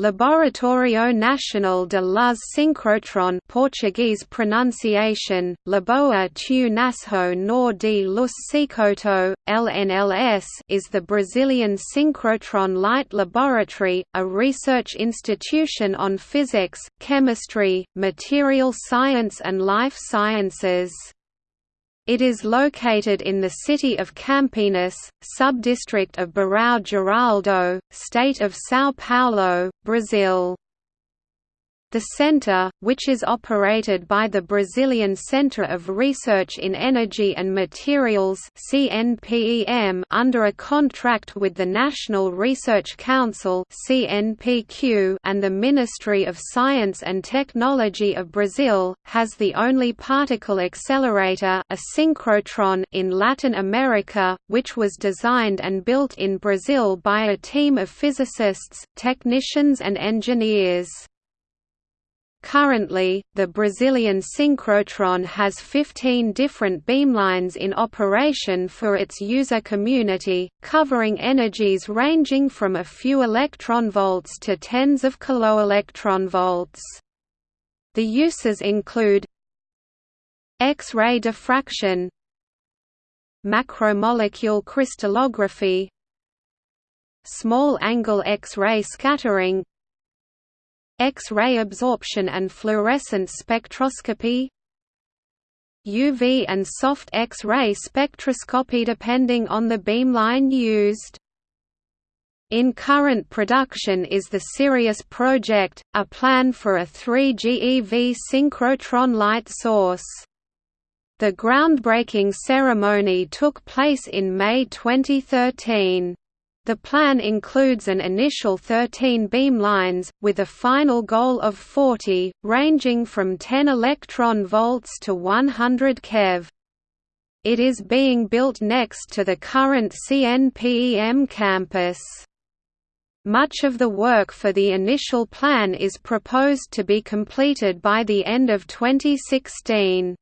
Laboratório Nacional de Luz Synchrotron Portuguese pronunciation, Laboa tu Nasho Nor de Luz Cicoto, LNLS is the Brazilian synchrotron light laboratory, a research institution on physics, chemistry, material science and life sciences. It is located in the city of Campinas, subdistrict of Barão Geraldo, state of São Paulo, Brazil. The center, which is operated by the Brazilian Center of Research in Energy and Materials (CNPEM) under a contract with the National Research Council (CNPq) and the Ministry of Science and Technology of Brazil, has the only particle accelerator, a synchrotron, in Latin America, which was designed and built in Brazil by a team of physicists, technicians and engineers. Currently, the Brazilian synchrotron has 15 different beamlines in operation for its user community, covering energies ranging from a few electron volts to tens of kiloelectron volts. The uses include X-ray diffraction macromolecule crystallography small angle X-ray scattering X-ray absorption and fluorescence spectroscopy UV and soft X-ray spectroscopy depending on the beamline used. In current production is the Sirius project, a plan for a 3 GeV synchrotron light source. The groundbreaking ceremony took place in May 2013. The plan includes an initial 13 beamlines, with a final goal of 40, ranging from 10 electron volts to 100 keV. It is being built next to the current CNPEM campus. Much of the work for the initial plan is proposed to be completed by the end of 2016.